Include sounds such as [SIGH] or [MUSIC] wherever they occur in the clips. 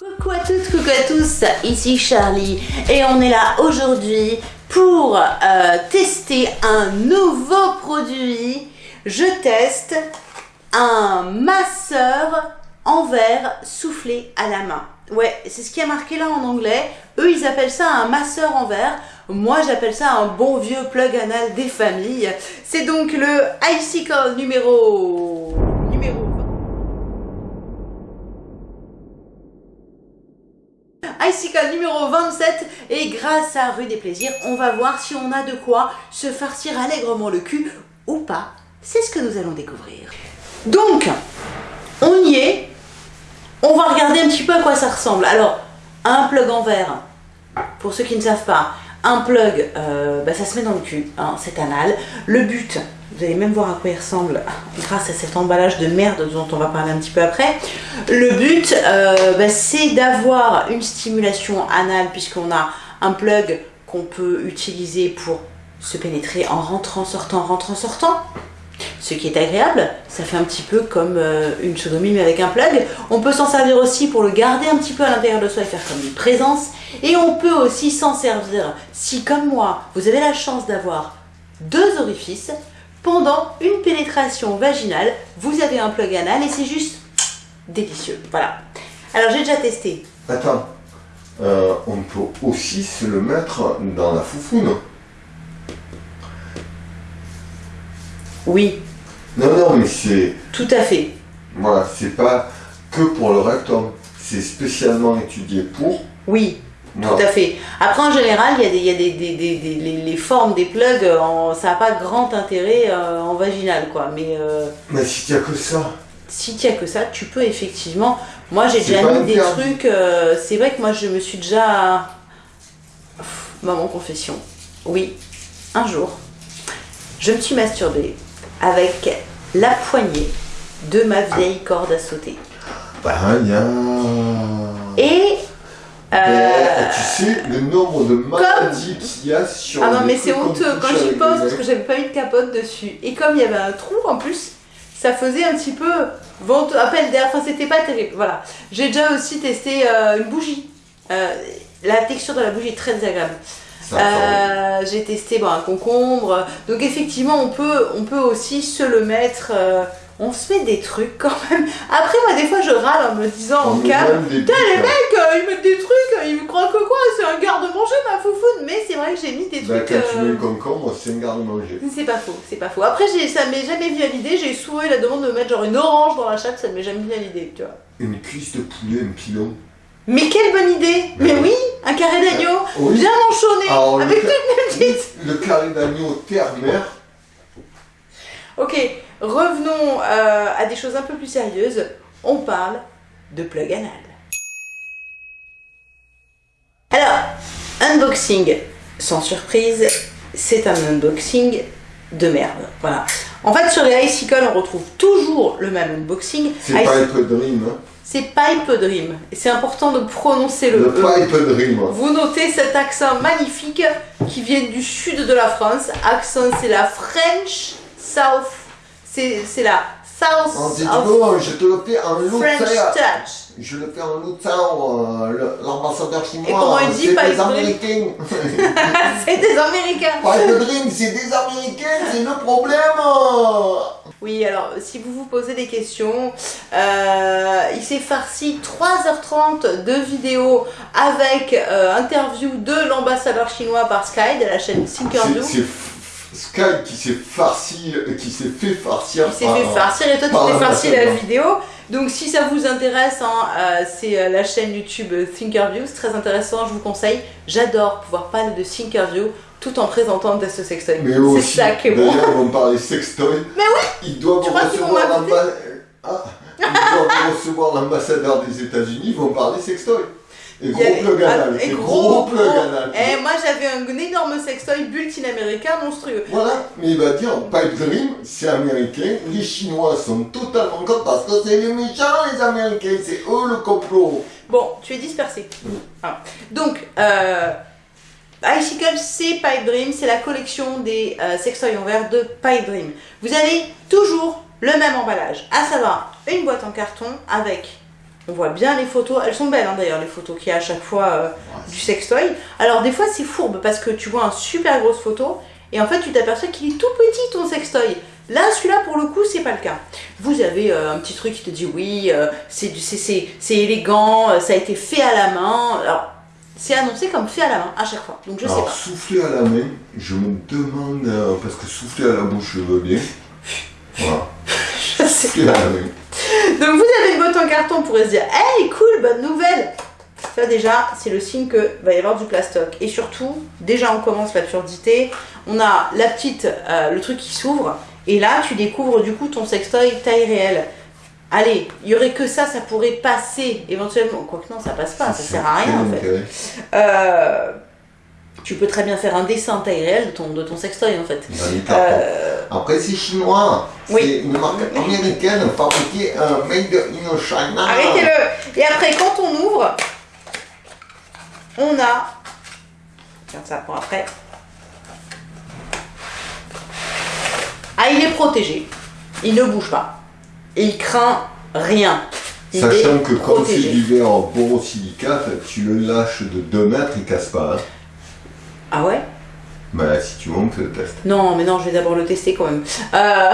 Coucou à toutes, coucou à tous, ici Charlie et on est là aujourd'hui pour euh, tester un nouveau produit. Je teste un masseur en verre soufflé à la main. Ouais, c'est ce qui est marqué là en anglais. Eux, ils appellent ça un masseur en verre. Moi, j'appelle ça un bon vieux plug anal des familles. C'est donc le Icicle numéro Icicle numéro 27 et grâce à Rue des Plaisirs, on va voir si on a de quoi se farcir allègrement le cul ou pas. C'est ce que nous allons découvrir. Donc, on y est. On va regarder un petit peu à quoi ça ressemble. Alors, un plug en verre, pour ceux qui ne savent pas, un plug, euh, bah, ça se met dans le cul, hein, c'est anal. Le but, vous allez même voir à quoi il ressemble grâce à cet emballage de merde dont on va parler un petit peu après. Le but, euh, bah, c'est d'avoir une stimulation anale puisqu'on a un plug qu'on peut utiliser pour se pénétrer en rentrant, sortant, rentrant, sortant. Ce qui est agréable, ça fait un petit peu comme euh, une sodomie mais avec un plug. On peut s'en servir aussi pour le garder un petit peu à l'intérieur de soi et faire comme une présence. Et on peut aussi s'en servir si, comme moi, vous avez la chance d'avoir deux orifices, pendant une pénétration vaginale, vous avez un plug anal et c'est juste délicieux. Voilà. Alors j'ai déjà testé. Attends, euh, on peut aussi se le mettre dans la foufoune. Oui. Non, non, mais c'est... Tout à fait. Voilà, c'est pas que pour le rectum. C'est spécialement étudié pour. Oui, tout à fait. Après, en général, il y a, des, il y a des, des, des les, formes des plugs, en, ça n'a pas grand intérêt euh, en vaginal, quoi. Mais, euh, mais si tu as que ça. Si tu as que ça, tu peux effectivement. Moi, j'ai déjà mis des trucs. Euh, c'est vrai que moi, je me suis déjà. Maman confession. Oui, un jour, je me suis masturbée avec la poignée de ma vieille corde à sauter. Bah, bien. Et euh, tu sais le nombre de maladies qu'il y a sur Ah non mais c'est honteux quand j'y pense parce que j'avais pas eu de capote dessus. Et comme il y avait un trou en plus, ça faisait un petit peu vente appel d'air, enfin c'était pas terrible. Voilà. J'ai déjà aussi testé euh, une bougie. Euh, la texture de la bougie est très désagréable. j'ai testé bon, un concombre. Donc effectivement on peut, on peut aussi se le mettre on se met des trucs quand même. Après, moi, des fois, je râle en me disant en calme, putain, les mecs, euh, ils mettent des trucs, ils me croient que quoi, c'est un garde-manger, ma foufoune. Mais c'est vrai que j'ai mis des bah, trucs. Quand tu mets le concombre, c'est un garde-manger. C'est pas faux, c'est pas faux. Après, ça m'est jamais venu à l'idée, j'ai souvent la demande de mettre genre une orange dans la chatte, ça m'est jamais venu à l'idée, tu vois. Une cuisse de poulet, un pilon. Mais quelle bonne idée Mais oui, un carré d'agneau, bien manchonné, avec toutes mes petites... Le, le carré d'agneau terre-mer. Ok, Revenons euh, à des choses un peu plus sérieuses. On parle de plug anal. Alors, unboxing, sans surprise, c'est un unboxing de merde. Voilà. En fait, sur les Icicle, on retrouve toujours le même unboxing. C'est Pipe Dream. Hein. C'est Pipe Dream. Et c'est important de prononcer le, le Pipe Dream. Vous notez cet accent magnifique qui vient du sud de la France. Accent, c'est la French South c'est la South of je te le fais en French touch. Je le fais en lutin, euh, l'ambassadeur chinois. Et comment il dit C'est des Américains. [LAUGHS] [LAUGHS] c'est des Américains. Pas de drink, c'est des Américains, c'est le problème. Oui, alors si vous vous posez des questions, euh, il s'est farci 3h30 de vidéos avec euh, interview de l'ambassadeur chinois par Sky de la chaîne Thinkerview. Sky qui s'est farci, qui s'est fait farcir. Qui s'est fait farcir et toi tu t'es farci la vidéo. Donc si ça vous intéresse, hein, euh, c'est euh, la chaîne YouTube Thinkerview, c'est très intéressant, je vous conseille. J'adore pouvoir parler de Thinkerview tout en présentant des sextoy. C'est ça qui est bon. D'ailleurs, va parler sextoy. Mais oui Ils doivent recevoir ah, l'ambassadeur des États-Unis, ils vont parler sextoy. Et gros plug anal. Et gros, plug anal. Et eh, moi j'avais un énorme sextoy bulletin américain monstrueux. Voilà, mais il va dire Pipe Dream, c'est américain. Les Chinois sont totalement contre parce que c'est les méchants les Américains, c'est eux le complot. Bon, tu es dispersé. Ah. Donc, euh, Icicle, c'est Pipe Dream, c'est la collection des euh, sextoys en verre de Pipe Dream. Vous avez toujours le même emballage, à savoir une boîte en carton avec On voit bien les photos. Elles sont belles hein, d'ailleurs, les photos qu'il y a à chaque fois euh, du sextoy. Alors des fois c'est fourbe parce que tu vois une super grosse photo et en fait tu t'aperçois qu'il est tout petit ton sextoy. Là, celui-là, pour le coup, c'est pas le cas. Vous avez euh, un petit truc qui te dit oui, euh, c'est élégant, ça a été fait à la main. Alors, c'est annoncé comme fait à la main à chaque fois. Donc je sais Alors, pas. souffler à la main, je me demande, parce que souffler à la bouche, je veux bien. [LAUGHS] Voilà, Je sais. souffler à la main. [LAUGHS] Donc vous avez une boîte en carton pour se dire Hey, cool, bonne nouvelle Ça déjà, c'est le signe que va y avoir du plastoc. Et surtout, déjà on commence l'absurdité. On a la petite, euh, le truc qui s'ouvre. Et là, tu découvres du coup ton sextoy taille réelle. Allez, il y aurait que ça, ça pourrait passer éventuellement. Quoique non, ça passe pas, ça sert à rien en fait. Euh, tu peux très bien faire un dessin taille réelle de ton, de ton sextoy en fait. Cartons. Euh, Après, c'est chinois. Oui. C'est une marque américaine fabriquée un made in China. Arrêtez-le Et après, quand on ouvre, on a... Regarde ça pour après. Ah, il est protégé. Il ne bouge pas. Et il craint rien. Il Sachant que comme c'est protégé. du verre en borosilicate, tu le lâches de 2 mètres, il casse pas. hein. Ah ouais? Bah, si tu montes, teste. Non, mais non, je vais d'abord le tester quand même. Euh,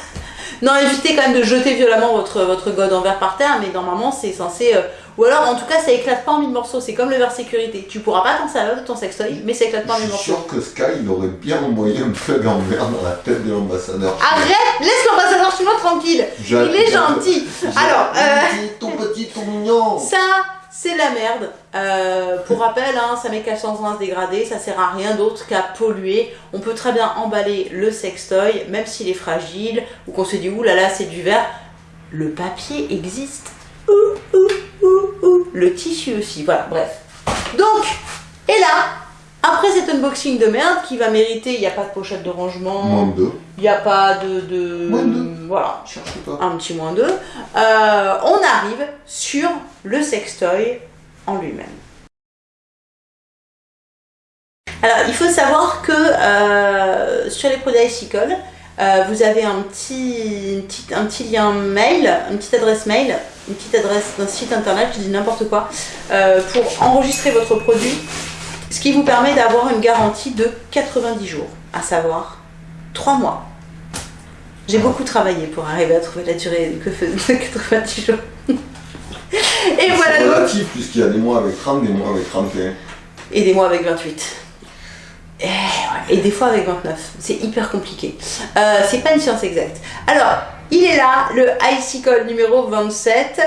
[LAUGHS] non, évitez quand même de jeter violemment votre, votre god en verre par terre, mais normalement c'est censé... euh, Ou alors, en tout cas, ça éclate pas en mille morceaux. C'est comme le verre sécurité. Tu pourras pas t'en servir de ton sextoy, mais ça éclate pas en Je mille suis morceaux. sûr que Sky, il aurait bien envoyé un plug en verre dans la tête de l'ambassadeur. Arrête Laisse l'ambassadeur chinois tranquille Il est gentil Alors, euh, tout petit, tout mignon. [LAUGHS] ça, c'est la merde. Euh, pour rappel, hein, ça met 420 dégradé, ça sert à rien d'autre qu'à polluer. On peut très bien emballer le sextoy, même s'il est fragile, ou qu'on se dit, ouh là là, c'est du verre. Le papier existe. Ouh, ouh, ouh, ouh. Le tissu aussi, voilà, bref. Donc, et là, après cet unboxing de merde qui va mériter, il n'y a pas de pochette de rangement, Moins deux. il n'y a pas de... de Moins deux. Voilà, Cherche pas. un petit moins 2, euh, on arrive sur le sextoy en lui-même. Alors, il faut savoir que euh, sur les produits Icicle, euh, vous avez un petit, une petite- un petit lien mail, une petite adresse mail, une petite adresse d'un site internet, je dis n'importe quoi, euh, pour enregistrer votre produit, ce qui vous permet d'avoir une garantie de 90 jours, à savoir 3 mois. J'ai beaucoup travaillé pour arriver à trouver la durée que faisait [LAUGHS] 90 jours. Et voilà C'est donc. relatif, puisqu'il y a des mois avec 30, des mois avec 31. Et des mois avec 28. Et, ouais, et des fois avec 29. C'est hyper compliqué. Euh, c'est pas une science exacte. Alors, il est là, le Icicle numéro 27.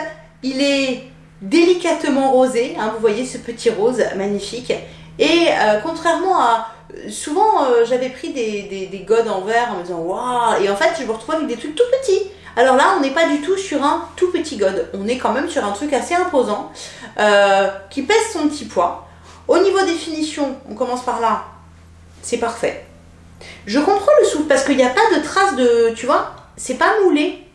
Il est délicatement rosé. hein, vous voyez ce petit rose magnifique. Et euh, contrairement à. Souvent, euh, j'avais pris des, des, des godes en verre en me disant waouh, et en fait, je me retrouve avec des trucs tout petits. Alors là, on n'est pas du tout sur un tout petit god. On est quand même sur un truc assez imposant euh, qui pèse son petit poids. Au niveau des finitions, on commence par là. C'est parfait. Je comprends le souffle parce qu'il n'y a pas de trace de. Tu vois, c'est pas moulé.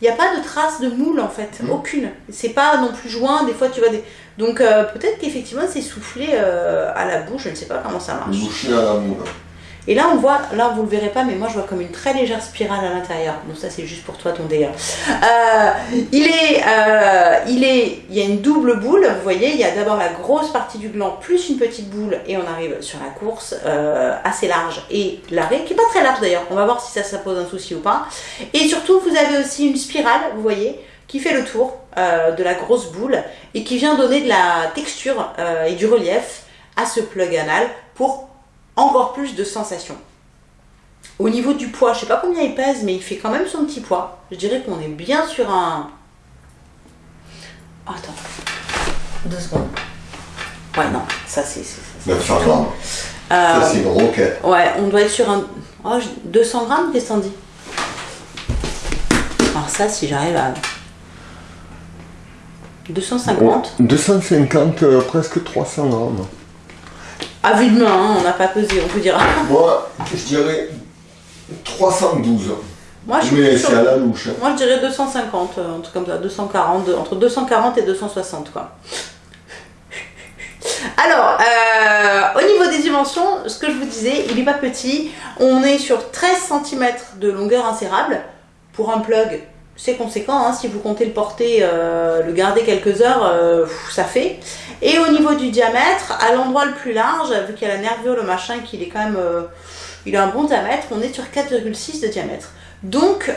Il n'y a pas de trace de moule en fait. Aucune. C'est pas non plus joint. Des fois, tu vois des. Donc euh, peut-être qu'effectivement, c'est soufflé euh, à la bouche. Je ne sais pas comment ça marche. Bouché à la moule. Et là, on voit, là, vous le verrez pas, mais moi, je vois comme une très légère spirale à l'intérieur. Donc ça, c'est juste pour toi, ton délire. Euh, il est, il est, il y a une double boule. Vous voyez, il y a d'abord la grosse partie du gland plus une petite boule, et on arrive sur la course assez large et l'arrêt qui est pas très large d'ailleurs. On va voir si ça, ça pose un souci ou pas. Et surtout, vous avez aussi une spirale, vous voyez, qui fait le tour euh, de la grosse boule et qui vient donner de la texture euh, et du relief à ce plug anal pour encore plus de sensations. Au niveau du poids, je sais pas combien il pèse, mais il fait quand même son petit poids. Je dirais qu'on est bien sur un. Oh, attends. Deux secondes. Ouais, non, ça c'est. 900 grammes. Euh, Ça, c'est une roquette. ouais, on doit être sur un. Oh, je- 200 grammes, qu'est-ce Alors, ça, si j'arrive à. 250. 250, euh, presque 300 grammes. À vue de main, hein, on n'a pas pesé, on peut dire. [LAUGHS] Moi, je dirais 312. Moi, je Mais c'est à la louche. hein. Moi, je dirais 250, euh, un truc comme ça, 240, de- entre 240 et 260, quoi. Alors, euh, au niveau des dimensions, ce que je vous disais, il n'est pas petit. On est sur 13 cm de longueur insérable. Pour un plug, c'est conséquent, hein, si vous comptez le porter, euh, le garder quelques heures, euh, ça fait. Et au niveau du diamètre, à l'endroit le plus large, vu qu'il y a la nervure, le machin, qu'il est quand même, euh, il a un bon diamètre, on est sur 4,6 de diamètre. Donc,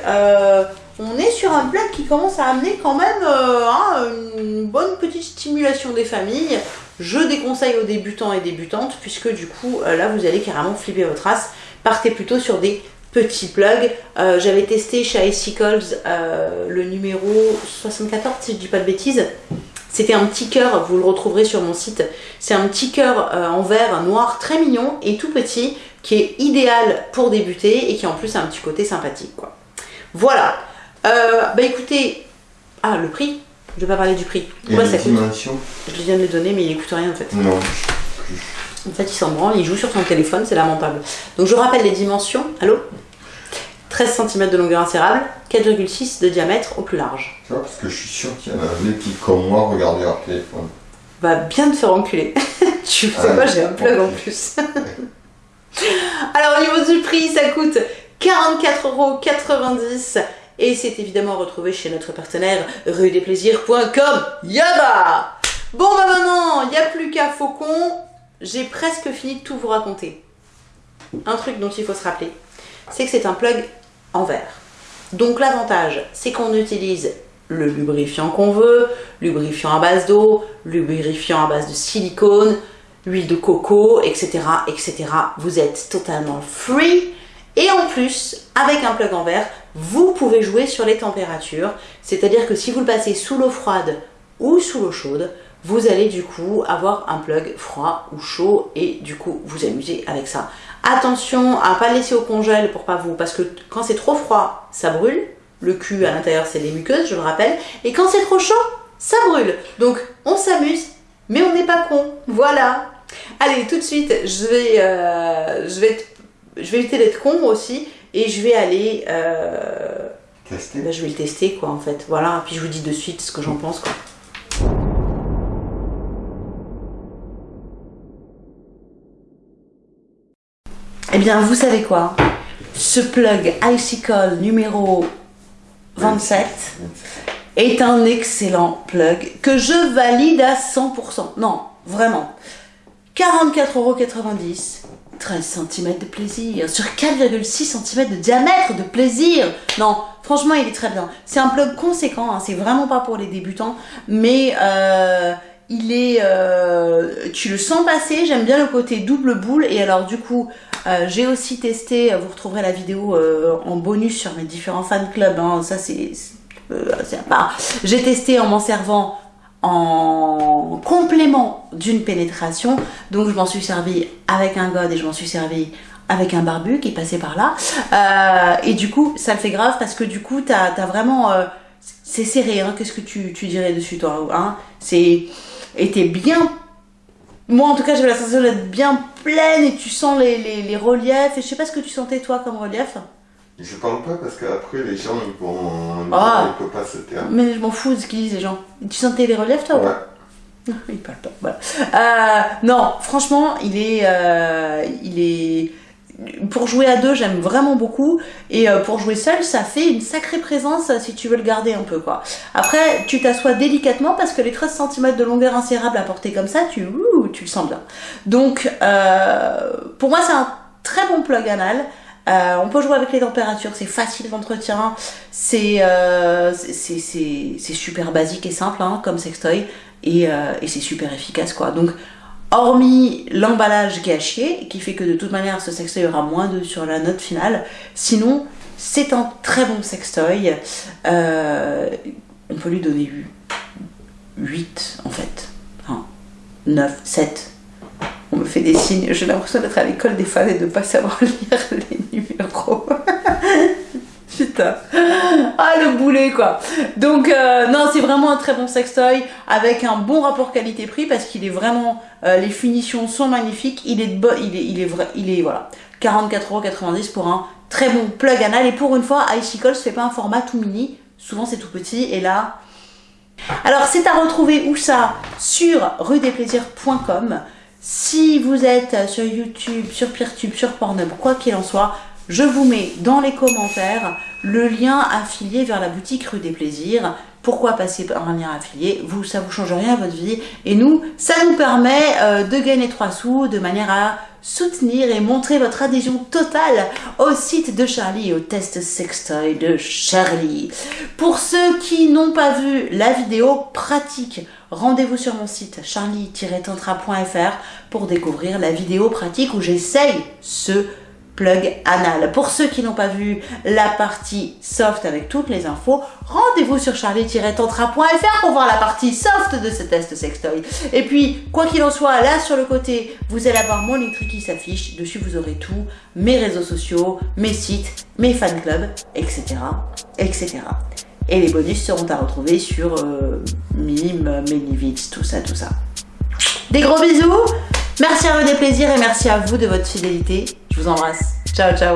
on est sur un plug qui commence à amener quand même hein, une bonne petite stimulation des familles. Je déconseille aux débutants et débutantes, puisque du coup, là, vous allez carrément flipper votre race. Partez plutôt sur des petit plug. Euh, j'avais testé chez Icicles euh, le numéro 74, si je dis pas de bêtises. C'était un petit cœur, vous le retrouverez sur mon site. C'est un petit cœur euh, en verre noir très mignon et tout petit qui est idéal pour débuter et qui en plus a un petit côté sympathique. Quoi. Voilà. bah écoutez, ah le prix, je vais pas parler du prix. Quoi ça coûte Je viens de le donner mais il écoute rien en fait. Non. En fait, il s'en branle, il joue sur son téléphone, c'est lamentable. Donc je rappelle les dimensions. Allô? 13 cm de longueur insérable, 4,6 de diamètre au plus large. Tu vois, parce que je suis sûr qu'il y en a des qui, comme moi, regardent leur téléphone. Va bien te faire enculer. [LAUGHS] tu sais pas, j'ai un plug en plus. [LAUGHS] Alors au niveau du prix, ça coûte 44,90€ et c'est évidemment retrouvé chez notre partenaire rue-des-plaisirs.com. Yaba Bon bah maintenant, il n'y a plus qu'à Faucon. J'ai presque fini de tout vous raconter. Un truc dont il faut se rappeler, c'est que c'est un plug en verre. Donc l'avantage, c'est qu'on utilise le lubrifiant qu'on veut, lubrifiant à base d'eau, lubrifiant à base de silicone, huile de coco, etc., etc. Vous êtes totalement free. Et en plus, avec un plug en verre, vous pouvez jouer sur les températures. C'est-à-dire que si vous le passez sous l'eau froide ou sous l'eau chaude, vous allez du coup avoir un plug froid ou chaud et du coup vous amuser avec ça. Attention à pas laisser au congèle pour pas vous, parce que quand c'est trop froid, ça brûle. Le cul à l'intérieur, c'est les muqueuses, je le rappelle. Et quand c'est trop chaud, ça brûle. Donc on s'amuse, mais on n'est pas con. Voilà. Allez, tout de suite, je vais, euh, je vais, je vais éviter d'être con aussi, et je vais aller. Euh, tester. Ben, je vais le tester quoi en fait. Voilà. Puis je vous dis de suite ce que j'en pense quoi. Eh bien, vous savez quoi? Ce plug Icicle numéro 27 est un excellent plug que je valide à 100%. Non, vraiment. 44,90€, 13 cm de plaisir, sur 4,6 cm de diamètre de plaisir. Non, franchement, il est très bien. C'est un plug conséquent, hein, c'est vraiment pas pour les débutants, mais euh, il est... Euh, tu le sens passer, j'aime bien le côté double boule, et alors du coup, euh, j'ai aussi testé, vous retrouverez la vidéo euh, en bonus sur mes différents fan clubs, hein. ça c'est euh, à part. J'ai testé en m'en servant en complément d'une pénétration, donc je m'en suis servi avec un god et je m'en suis servi avec un barbu qui est passé par là. et du coup, ça le fait grave parce que du coup, t'as as vraiment... c'est serré, hein. qu'est-ce que tu, tu, dirais dessus toi hein? C'est... Et t'es bien moi, en tout cas, j'avais la sensation d'être bien pleine et tu sens les, les, reliefs. Et je sais pas ce que tu sentais, toi, comme relief. Je parle pas parce qu'après, les gens, ils vont. Ah. Ils peuvent pas se taire. Mais je m'en fous de ce qu'ils disent, les gens. Tu sentais les reliefs, toi? Ouais. [LAUGHS] Ils parlent pas. Voilà. Euh, non, franchement, il est. Euh, il est pour jouer à deux, j'aime vraiment beaucoup. Et euh, pour jouer seul, ça fait une sacrée présence si tu veux le garder un peu. quoi. Après, tu t'assois délicatement parce que les 13 cm de longueur insérable à porter comme ça, tu, le sens bien. Donc, euh, pour moi, c'est un très bon plug anal. Euh, on peut jouer avec les températures, c'est facile d'entretien, c'est c'est super basique et simple hein, comme sextoy et, et c'est super efficace quoi. Donc hormis l'emballage qui qui fait que de toute manière ce sextoy aura moins de sur la note finale, sinon c'est un très bon sextoy. Euh, on peut lui donner 8 en fait. 9, 7. On me fait des signes, j'ai l'impression d'être à l'école des fans et de ne pas savoir [LAUGHS] lire les numéros. [LAUGHS] [LAUGHS] Ah, le boulet, quoi. Donc, euh, non, c'est vraiment un très bon sextoy avec un bon rapport qualité-prix parce qu'il est vraiment... Euh, les finitions sont magnifiques. Il est, de il est, il est il est, voilà, 44,90€ pour un très bon plug anal. Et pour une fois, Icicle ne fait pas un format tout mini. Souvent, c'est tout petit. Et là... Alors, c'est à retrouver où ça? Sur ruedesplaisirs.com. Si vous êtes sur YouTube, sur Peertube, sur Pornhub, quoi qu'il en soit, je vous mets dans les commentaires le lien affilié vers la boutique rue des Plaisirs. Pourquoi passer par un lien affilié? Vous, ça vous change rien à votre vie. Et nous, ça nous permet euh, de gagner 3 sous de manière à soutenir et montrer votre adhésion totale au site de Charlie et au test sextoy de Charlie. Pour ceux qui n'ont pas vu la vidéo pratique, rendez-vous sur mon site charlie-tantra.fr pour découvrir la vidéo pratique où j'essaye ce plug anal. Pour ceux qui n'ont pas vu la partie soft avec toutes les infos, rendez-vous sur charlie-tantra.fr pour voir la partie soft de ce test sextoy. Et puis, quoi qu'il en soit, là sur le côté, vous allez avoir mon Linktree qui s'affiche. Dessus, vous aurez tout, mes réseaux sociaux, mes sites, mes fan clubs, etc. etc. Et les bonus seront à retrouver sur euh, Mime, Menivitz, tout ça, tout ça. Des gros bisous Merci à vous des plaisirs et merci à vous de votre fidélité. Je vous embrasse. Ciao, ciao